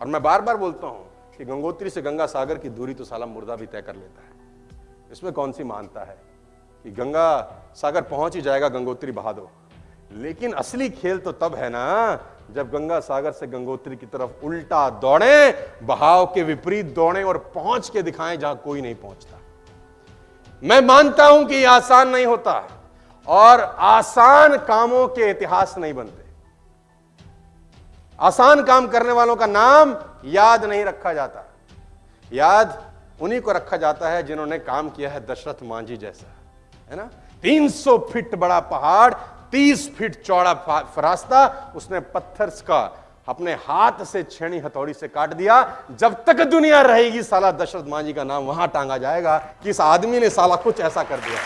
और मैं बार बार बोलता हूँ कि गंगोत्री से गंगा सागर की दूरी तो साला मुर्दा भी तय कर लेता है। इसमें कौन सी मानता है? कि गंगा सागर पहुँच ही जाएगा, गंगोत्री बहा दो। लेकिन असली खेल तो तब है ना, जब गंगा सागर से गंगोत्री की तरफ़ उल्टा दौड़े, बहाव के विपरीत दौड़े और पहुँच के दिखाएँ जहाँ कोई नहीं पहुँचता। मैं मानता हूँ कि आसान नहीं होता और आसान कामों के इतिहास नहीं बनते। आसान काम करने वालों का नाम याद नहीं रखा जाता। याद उन्हीं को रखा जाता है जिन्होंने काम किया है दशरथ मांझी जैसा, है ना? 300 फीट बड़ा पहाड़ 30 फीट चौड़ा रास्ता, उसने पत्थर का अपने हाथ से छेणी हथौड़ी से काट दिया। जब तक दुनिया रहेगी, साला दशरथ मांझी का नाम वहाँ टांगा जाएगा कि इस आदमी ने साला कुछ ऐसा कर दिया।